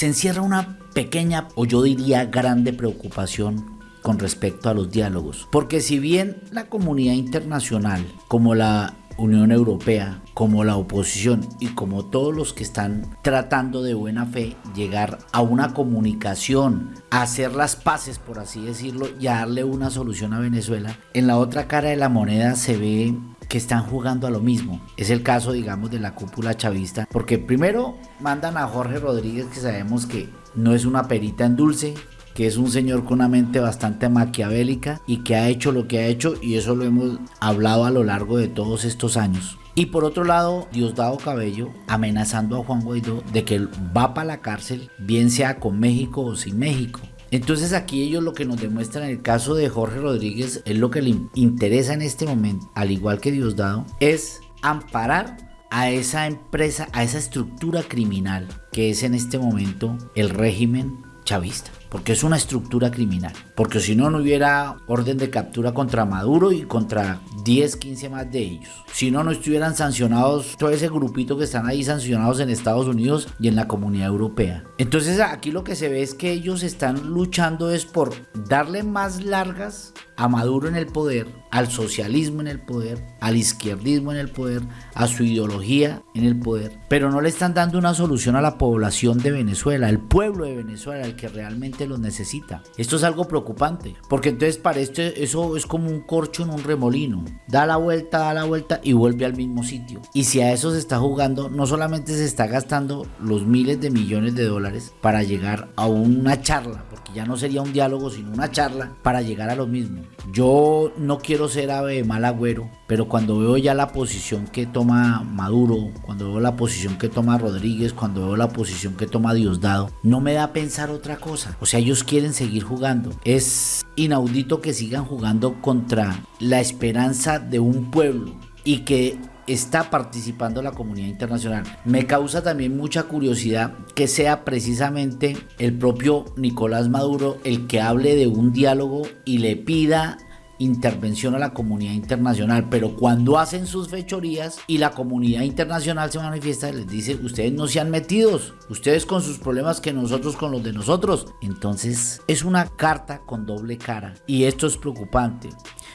se encierra una pequeña o yo diría grande preocupación con respecto a los diálogos. Porque si bien la comunidad internacional, como la Unión Europea, como la oposición y como todos los que están tratando de buena fe llegar a una comunicación, a hacer las paces, por así decirlo, y a darle una solución a Venezuela, en la otra cara de la moneda se ve que están jugando a lo mismo. Es el caso, digamos, de la cúpula chavista, porque primero mandan a Jorge Rodríguez, que sabemos que no es una perita en dulce, que es un señor con una mente bastante maquiavélica y que ha hecho lo que ha hecho y eso lo hemos hablado a lo largo de todos estos años. Y por otro lado, Diosdado Cabello amenazando a Juan Guaidó de que va para la cárcel, bien sea con México o sin México. Entonces aquí ellos lo que nos demuestran en el caso de Jorge Rodríguez es lo que le interesa en este momento, al igual que Diosdado, es amparar a esa empresa, a esa estructura criminal que es en este momento el régimen chavista porque es una estructura criminal. Porque si no, no hubiera orden de captura contra Maduro y contra 10, 15 más de ellos. Si no, no estuvieran sancionados todo ese grupito que están ahí sancionados en Estados Unidos y en la comunidad europea. Entonces aquí lo que se ve es que ellos están luchando es por darle más largas a Maduro en el poder, al socialismo en el poder, al izquierdismo en el poder, a su ideología en el poder, pero no le están dando una solución a la población de Venezuela, al pueblo de Venezuela, el que realmente los necesita. Esto es algo preocupante, porque entonces para esto eso es como un corcho en un remolino, da la vuelta, da la vuelta y vuelve al mismo sitio. Y si a eso se está jugando, no solamente se está gastando los miles de millones de dólares para llegar a una charla, porque ya no sería un diálogo, sino una charla para llegar a lo mismo. Yo no quiero ser ave de mal agüero, pero cuando veo ya la posición que toma Maduro, cuando veo la posición que toma Rodríguez, cuando veo la posición que toma Diosdado, no me da a pensar otra cosa. O sea, ellos quieren seguir jugando. Es inaudito que sigan jugando contra la esperanza de un pueblo y que está participando la comunidad internacional. Me causa también mucha curiosidad que sea precisamente el propio Nicolás Maduro el que hable de un diálogo y le pida intervención a la comunidad internacional, pero cuando hacen sus fechorías y la comunidad internacional se manifiesta, les dice, ustedes no sean metidos, ustedes con sus problemas que nosotros con los de nosotros. Entonces es una carta con doble cara y esto es preocupante.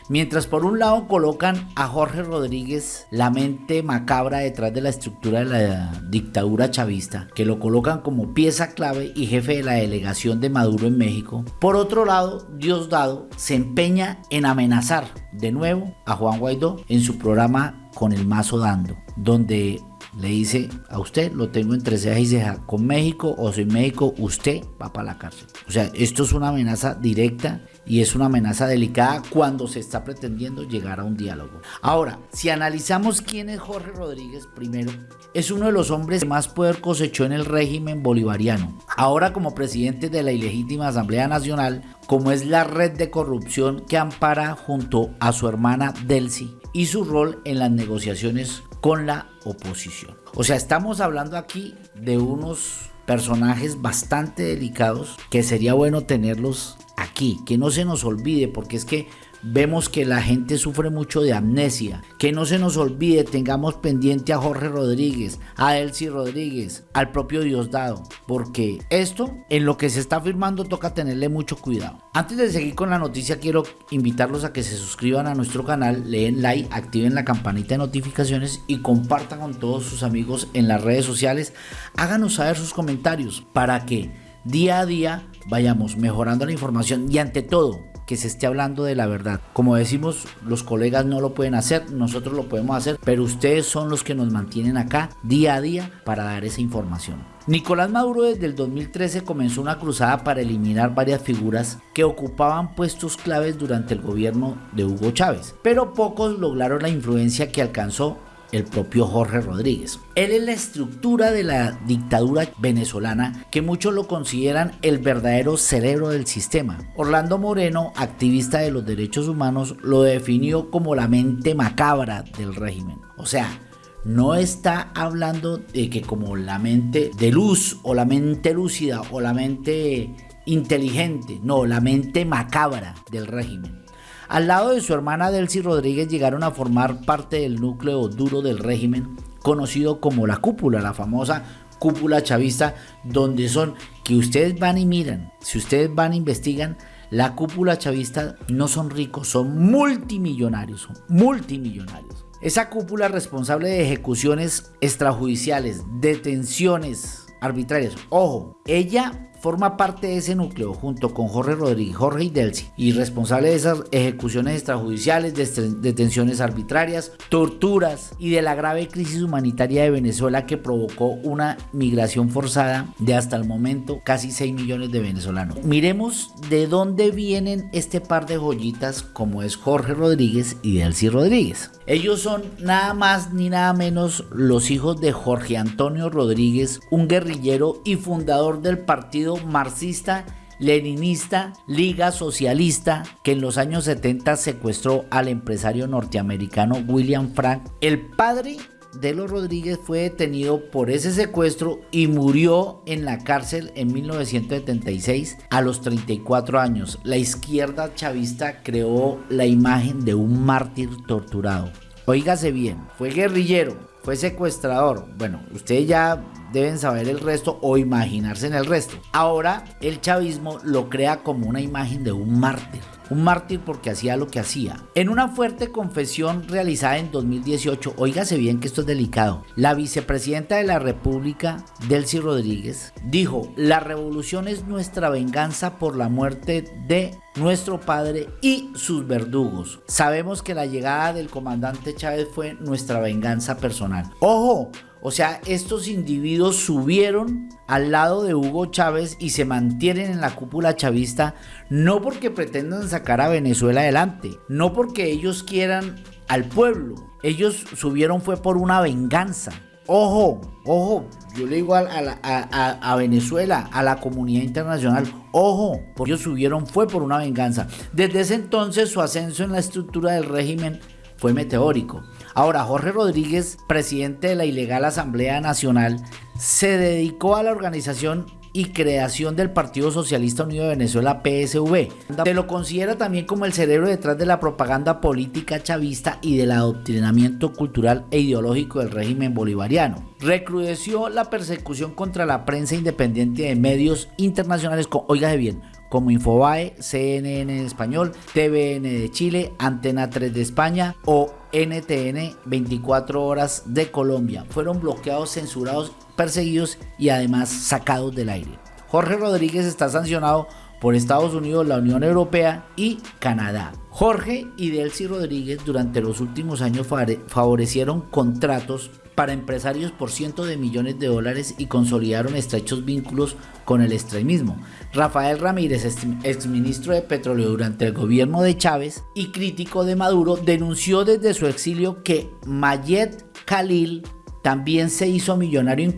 Mientras por un lado colocan a Jorge Rodríguez, la mente macabra detrás de la estructura de la dictadura chavista, que lo colocan como pieza clave y jefe de la delegación de Maduro en México. Por otro lado, Diosdado se empeña en amenazar de nuevo a Juan Guaidó en su programa Con el Mazo Dando, donde le dice a usted, lo tengo entre ceja y ceja, con México o sin México, usted va para la cárcel. O sea, esto es una amenaza directa y es una amenaza delicada cuando se está pretendiendo llegar a un diálogo. Ahora, si analizamos quién es Jorge Rodríguez, primero, es uno de los hombres que más poder cosechó en el régimen bolivariano. Ahora como presidente de la ilegítima Asamblea Nacional, como es la red de corrupción que ampara junto a su hermana Delcy y su rol en las negociaciones con la oposición. O sea, estamos hablando aquí de unos personajes bastante delicados que sería bueno tenerlos aquí, que no se nos olvide, porque es que vemos que la gente sufre mucho de amnesia. Que no se nos olvide, tengamos pendiente a Jorge Rodríguez, a Elsie Rodríguez, al propio Diosdado, porque esto en lo que se está firmando toca tenerle mucho cuidado. Antes de seguir con la noticia, quiero invitarlos a que se suscriban a nuestro canal, leen like, activen la campanita de notificaciones y compartan con todos sus amigos en las redes sociales. Háganos saber sus comentarios para que día a día vayamos mejorando la información y ante todo que se esté hablando de la verdad. Como decimos, los colegas no lo pueden hacer, nosotros lo podemos hacer, pero ustedes son los que nos mantienen acá día a día para dar esa información. Nicolás Maduro desde el 2013 comenzó una cruzada para eliminar varias figuras que ocupaban puestos claves durante el gobierno de Hugo Chávez, pero pocos lograron la influencia que alcanzó el propio Jorge Rodríguez. Él es la estructura de la dictadura venezolana que muchos lo consideran el verdadero cerebro del sistema. Orlando Moreno, activista de los derechos humanos, lo definió como la mente macabra del régimen. O sea, no está hablando de que como la mente de luz o la mente lúcida o la mente inteligente, no, la mente macabra del régimen. Al lado de su hermana Delcy Rodríguez llegaron a formar parte del núcleo duro del régimen, conocido como la cúpula, la famosa cúpula chavista, donde son que ustedes van y miran, si ustedes van e investigan, la cúpula chavista no son ricos, son multimillonarios, son multimillonarios. Esa cúpula responsable de ejecuciones extrajudiciales, detenciones arbitrarias. Ojo, ella forma parte de ese núcleo junto con Jorge Rodríguez, Jorge Idelsi, y responsable de esas ejecuciones extrajudiciales, detenciones arbitrarias, torturas y de la grave crisis humanitaria de Venezuela que provocó una migración forzada de hasta el momento casi 6 millones de venezolanos. Miremos de dónde vienen este par de joyitas como es Jorge Rodríguez y Delcy Rodríguez. Ellos son nada más ni nada menos los hijos de Jorge Antonio Rodríguez, un guerrillero y fundador del partido marxista leninista, Liga Socialista, que en los años 70 secuestró al empresario norteamericano William Frank. El padre de los Rodríguez fue detenido por ese secuestro y murió en la cárcel en 1976 a los 34 años. La izquierda chavista creó la imagen de un mártir torturado. Óigase bien, fue guerrillero, fue secuestrador. Bueno, ustedes ya deben saber el resto o imaginarse en el resto. Ahora el chavismo lo crea como una imagen de un mártir. Un mártir porque hacía lo que hacía. En una fuerte confesión realizada en 2018, oígase bien que esto es delicado, la vicepresidenta de la República, Delcy Rodríguez, dijo, la revolución es nuestra venganza por la muerte de nuestro padre y sus verdugos. Sabemos que la llegada del comandante Chávez fue nuestra venganza personal. Ojo, o sea, estos individuos subieron al lado de Hugo Chávez y se mantienen en la cúpula chavista no porque pretendan sacar a Venezuela adelante, no porque ellos quieran al pueblo. Ellos subieron fue por una venganza. Ojo, ojo, yo le digo a, Venezuela, a la comunidad internacional, ojo, porque ellos subieron fue por una venganza. Desde ese entonces su ascenso en la estructura del régimen fue meteórico. Ahora, Jorge Rodríguez, presidente de la ilegal Asamblea Nacional, se dedicó a la organización y creación del Partido Socialista Unido de Venezuela PSV. Se lo considera también como el cerebro detrás de la propaganda política chavista y del adoctrinamiento cultural e ideológico del régimen bolivariano. Recrudeció la persecución contra la prensa independiente de medios internacionales, con, oígase bien, como Infobae, CNN en español, TVN de Chile, Antena 3 de España o NTN 24 horas de Colombia. Fueron bloqueados, censurados, perseguidos y además sacados del aire. Jorge Rodríguez está sancionado por Estados Unidos, la Unión Europea y Canadá. Jorge y Delcy Rodríguez durante los últimos años favorecieron contratos para empresarios por cientos de millones de dólares y consolidaron estrechos vínculos con el extremismo. Rafael Ramírez, exministro de Petróleo durante el gobierno de Chávez y crítico de Maduro, denunció desde su exilio que Mayet Khalil también se hizo millonario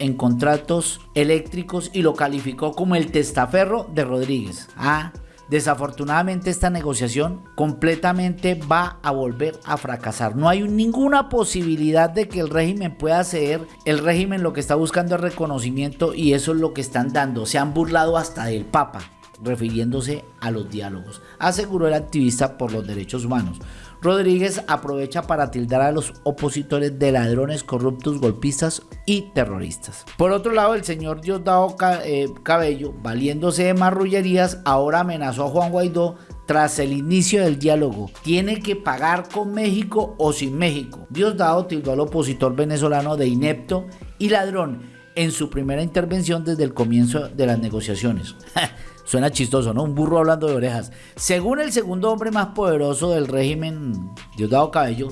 en, contratos eléctricos y lo calificó como el testaferro de Rodríguez. Ah, Desafortunadamente esta negociación completamente va a volver a fracasar. No hay ninguna posibilidad de que el régimen pueda ceder. El régimen lo que está buscando es reconocimiento y eso es lo que están dando. Se han burlado hasta del Papa refiriéndose a los diálogos, aseguró el activista por los derechos humanos. Rodríguez aprovecha para tildar a los opositores de ladrones, corruptos, golpistas y terroristas. Por otro lado, el señor Diosdado eh, Cabello, valiéndose de marrullerías, ahora amenazó a Juan Guaidó tras el inicio del diálogo. Tiene que pagar con México o sin México. Diosdado tildó al opositor venezolano de inepto y ladrón en su primera intervención desde el comienzo de las negociaciones. Suena chistoso, ¿no? Un burro hablando de orejas. Según el segundo hombre más poderoso del régimen, Diosdado Cabello,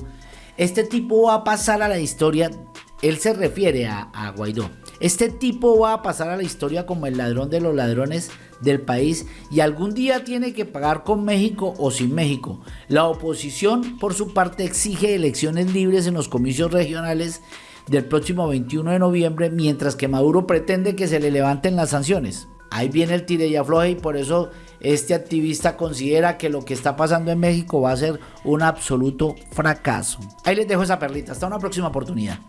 este tipo va a pasar a la historia, él se refiere a, a, Guaidó, este tipo va a pasar a la historia como el ladrón de los ladrones del país y algún día tiene que pagar con México o sin México. La oposición, por su parte, exige elecciones libres en los comicios regionales del próximo 21 de noviembre, mientras que Maduro pretende que se le levanten las sanciones. Ahí viene el tire y y por eso este activista considera que lo que está pasando en México va a ser un absoluto fracaso. Ahí les dejo esa perlita. Hasta una próxima oportunidad.